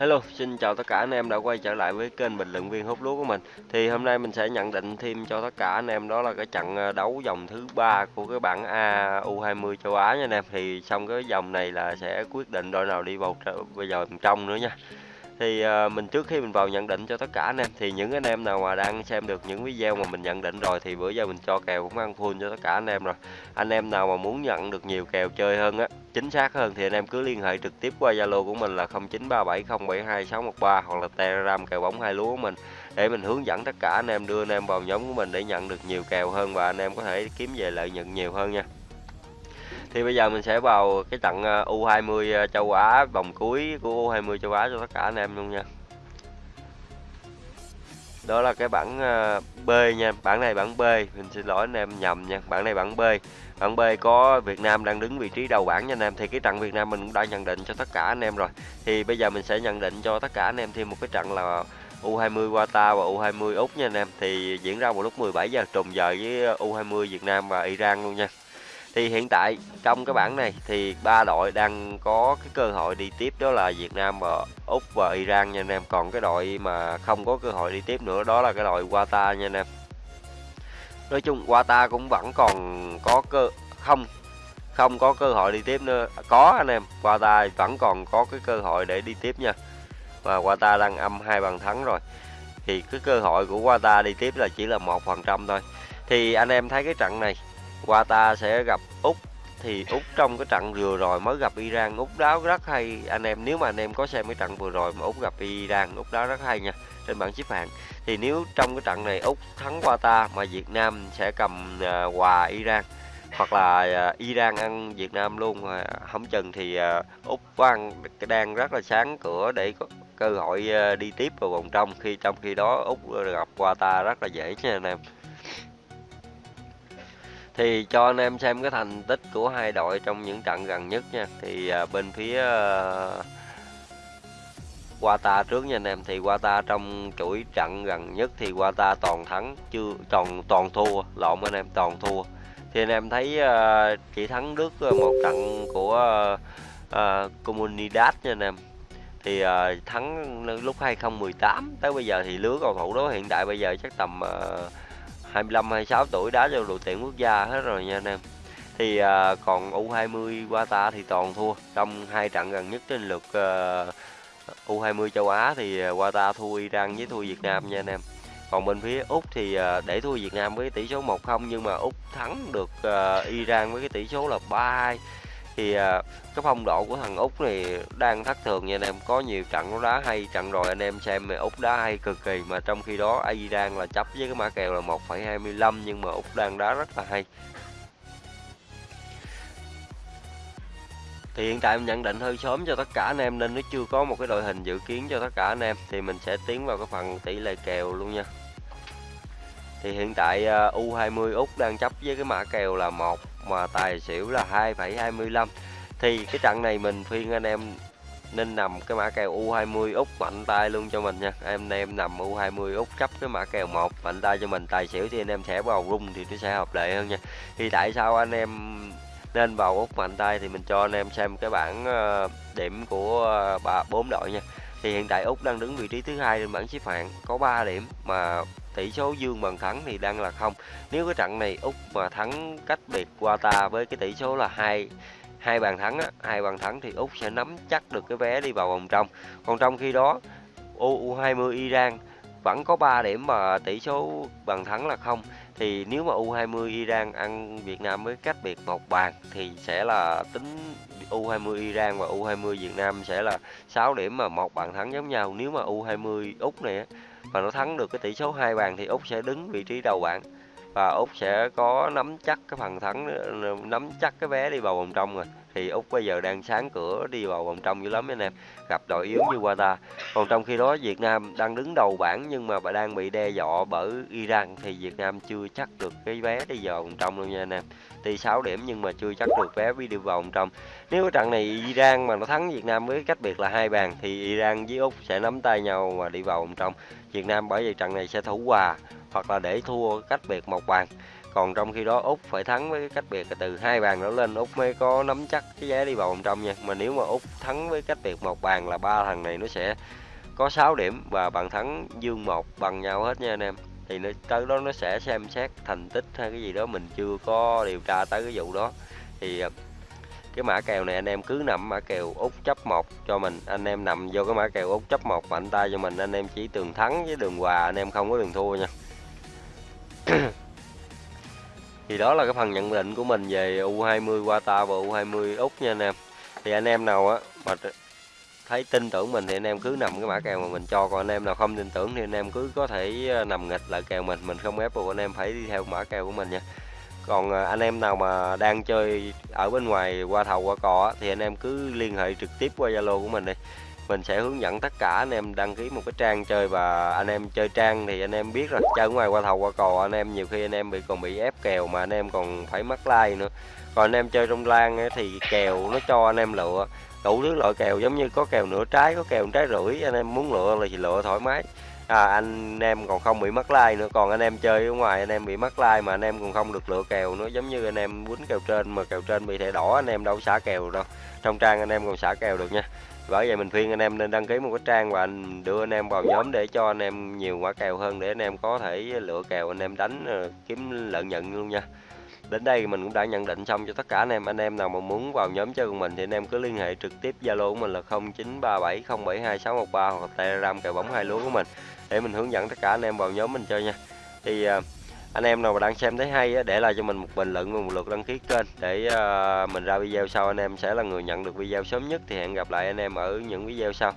Hello, xin chào tất cả anh em đã quay trở lại với kênh bình luận viên hút lúa của mình. Thì hôm nay mình sẽ nhận định thêm cho tất cả anh em đó là cái trận ờ, đấu vòng thứ ba của cái bảng A U20 châu Á nha anh em. Thì xong cái vòng này là sẽ quyết định đội nào đi vào bây giờ trong nữa nha thì uh, mình trước khi mình vào nhận định cho tất cả anh em thì những anh em nào mà đang xem được những video mà mình nhận định rồi thì bữa giờ mình cho kèo cũng ăn full cho tất cả anh em rồi. Anh em nào mà muốn nhận được nhiều kèo chơi hơn á chính xác hơn thì anh em cứ liên hệ trực tiếp qua zalo của mình là 0937072613 hoặc là telegram kèo bóng hai lúa của mình để mình hướng dẫn tất cả anh em đưa anh em vào nhóm của mình để nhận được nhiều kèo hơn và anh em có thể kiếm về lợi nhuận nhiều hơn nha thì bây giờ mình sẽ vào cái trận ờ, U20 ờ, châu Á vòng cuối của U20 châu Á cho tất cả anh em luôn nha. Đó là cái bảng ờ, B nha. Bảng này bảng B. Mình xin lỗi anh em nhầm nha. Bảng này bảng B. Bảng B có Việt Nam đang đứng vị trí đầu bảng nha anh em. Thì cái trận Việt Nam mình cũng đã nhận định cho tất cả anh em rồi. Thì bây giờ mình sẽ nhận định cho tất cả anh em thêm một cái trận là U20 Qatar và U20 Úc nha anh em. Thì diễn ra vào lúc 17 giờ trùng giờ với U20 Việt Nam và Iran luôn nha thì hiện tại trong cái bảng này thì ba đội đang có cái cơ hội đi tiếp, đó là Việt Nam và Úc và Iran nha anh em. Còn cái đội mà không có cơ hội đi tiếp nữa, đó là cái đội Qatar nha anh em. Nói chung Qatar cũng vẫn còn có cơ, không không có cơ hội đi tiếp nữa. Có anh em, Qatar vẫn còn có cái cơ hội để đi tiếp nha. Và Qatar đang âm hai bàn thắng rồi. Thì cái cơ hội của Qatar đi tiếp là chỉ là một phần trăm thôi. Thì anh em thấy cái trận này Qatar sẽ gặp Úc. Thì Úc trong cái trận vừa rồi mới gặp Iran Úc đáo rất hay. Anh em nếu mà anh em có xem cái trận vừa rồi mà Úc gặp Iran Úc đáo rất hay nha trên bảng xếp hạng. Thì nếu trong cái trận này Úc thắng Qatar mà Việt Nam sẽ cầm uh, hòa Iran hoặc là uh, Iran ăn Việt Nam luôn mà không chừng thì uh, Úc ăn đang rất là sáng cửa để có cơ hội uh, đi tiếp vào vòng trong. Khi trong khi đó Úc gặp Qatar rất là dễ nha anh em thì cho anh em xem cái thành tích của hai đội trong những trận gần nhất nha. Thì à, bên phía à, Qatar trước nha anh em. Thì Qatar trong chuỗi trận gần nhất thì Qatar toàn thắng chưa toàn toàn thua lộn anh em toàn thua. Thì anh em thấy à, chỉ thắng Đức một trận của à, Comunidad nha anh em. Thì à, thắng lúc 2018 tới bây giờ thì lứa cầu thủ đó hiện tại bây giờ chắc tầm à, 25 26 tuổi đá cho đội tuyển quốc gia hết rồi nha anh em. Thì à, còn U20 Qatar thì toàn thua. Trong hai trận gần nhất trên lượt ờ, à, U20 châu Á thì à, Qatar thua Iran với thua Việt Nam nha anh em. Còn bên phía Úc thì à, để thua Việt Nam với tỷ số 1-0 nhưng mà Úc thắng được à, Iran với cái tỷ số là 3-2 thì à, cái phong độ của thằng úc này đang thất thường nha anh em. Có nhiều trận nó đá hay trận rồi anh em xem mà úc đá hay cực kỳ mà trong khi đó ai đang là chấp với cái mã kèo là 1,25 nhưng mà úc đang đá rất là hay. Thì hiện tại mình nhận định hơi sớm cho tất cả anh em nên nó chưa có một cái đội hình dự kiến cho tất cả anh em thì mình sẽ tiến vào cái phần tỷ lệ kèo luôn nha. Thì hiện tại à, U20 Úc đang chấp với cái mã kèo là một mà tài xỉu là 2,25 thì cái trận này mình khuyên anh em nên nằm cái mã kèo U20 Úc mạnh tay luôn cho mình nha. Em em nằm U20 Úc chấp cái mã kèo 1 mạnh tay cho mình. Tài xỉu thì anh em sẽ vào rung thì nó sẽ hợp lệ hơn nha. Thì tại sao anh em nên vào Úc mạnh tay thì mình cho anh em xem cái bảng ờ, điểm của ờ, ba bốn đội nha. Thì hiện tại Úc đang đứng vị trí thứ hai trên bảng xếp hạng có 3 điểm mà tỷ số dương bằng thắng thì đang là không. Nếu cái trận này úc mà thắng cách biệt qua ta với cái tỷ số là hai hai bàn thắng á, hai bàn thắng thì úc sẽ nắm chắc được cái vé đi vào vòng trong. Còn trong khi đó, u 20 iran vẫn có 3 điểm mà tỷ số bàn thắng là không. Thì nếu mà U20 Iran ăn Việt Nam với cách biệt một bàn thì sẽ là tính U20 Iran và U20 Việt Nam sẽ là 6 điểm mà một bàn thắng giống nhau. Nếu mà U20 Úc này và nó thắng được cái tỷ số hai bàn thì Úc sẽ đứng vị trí đầu bảng và Úc sẽ có nắm chắc cái phần thắng, nắm chắc cái vé đi vào vòng trong rồi. Thì Úc bây giờ đang sáng cửa đi vào vòng trong dữ lắm anh em. Gặp đội yếu như Qatar còn trong khi đó Việt Nam đang đứng đầu bảng nhưng mà bà đang bị đe dọa bởi Iran. Thì Việt Nam chưa chắc được cái vé đi vào vòng trong luôn nha anh em. Đi 6 điểm nhưng mà chưa chắc được vé đi vào vòng trong. Nếu cái trận này Iran mà nó thắng Việt Nam với cách biệt là hai bàn thì Iran với Úc sẽ nắm tay nhau và đi vào vòng trong. Việt Nam bởi vì trận này sẽ thủ hòa hoặc là để thua cách biệt một bàn. Còn trong khi đó úc phải thắng với cái cách biệt là từ hai bàn đó lên, úc mới có nắm chắc cái vé đi vào vòng trong nha. Mà nếu mà úc thắng với cách biệt một bàn là ba thằng này nó sẽ có 6 điểm và bàn thắng dương một bằng nhau hết nha anh em. Thì nó, tới đó nó sẽ xem xét thành tích hay cái gì đó, mình chưa có điều tra tới cái vụ đó. Thì à, cái mã kèo này anh em cứ nằm mã kèo út chấp một cho mình. Anh em nằm vô cái mã kèo út chấp một mạnh tay cho mình. Anh em chỉ tường thắng với đường hòa, anh em không có đường thua nha. Thì đó là cái phần nhận định của mình về U20 Qatar và U20 Úc nha anh em. Thì anh em nào á, mà thấy tin tưởng mình thì anh em cứ nằm cái mã kèo mà mình cho. Còn anh em nào không tin tưởng thì anh em cứ có thể ờ, nằm nghịch lại kèo mình mình không ép buộc anh em phải đi theo mã kèo của mình nha. Còn ờ, anh em nào mà đang chơi ở bên ngoài qua thầu qua cò thì anh em cứ liên hệ trực tiếp qua Zalo của mình đi mình sẽ hướng dẫn tất cả anh em đăng ký một cái trang chơi và anh em chơi trang thì anh em biết rồi chơi ngoài qua thầu qua cò anh em nhiều khi anh em bị còn bị ép kèo mà anh em còn phải mất like nữa còn anh em chơi trong lan thì kèo nó cho anh em lựa đủ thứ loại kèo giống như có kèo nửa trái có kèo trái rưỡi anh em muốn lựa là thì lựa thoải mái à, anh em còn không bị mất like nữa còn anh em chơi ở ngoài anh em bị mất like mà anh em còn không được lựa kèo nữa giống như anh em quýnh kèo trên mà kèo trên bị thẻ đỏ anh em đâu xả kèo đâu trong trang anh em còn xả kèo được nha bởi vậy mình khuyên anh em nên đăng ký một cái trang và anh đưa anh em vào nhóm để cho anh em nhiều quả kèo hơn để anh em có thể lựa kèo anh em đánh ờ, kiếm lợi nhuận luôn nha. Đến đây mình cũng đã nhận định xong cho tất cả anh em. Anh em nào mà muốn vào nhóm chơi cùng mình thì anh em cứ liên hệ trực tiếp zalo của mình là 0937072613 hoặc telegram kèo bóng hai lúa của mình để mình hướng dẫn tất cả anh em vào nhóm mình chơi nha. Thì uh, anh em nào mà đang xem thấy hay á, để lại cho mình một bình luận và một lượt đăng ký kênh để ờ, mình ra video sau. Anh em sẽ là người nhận được video sớm nhất. Thì hẹn gặp lại anh em ở những video sau.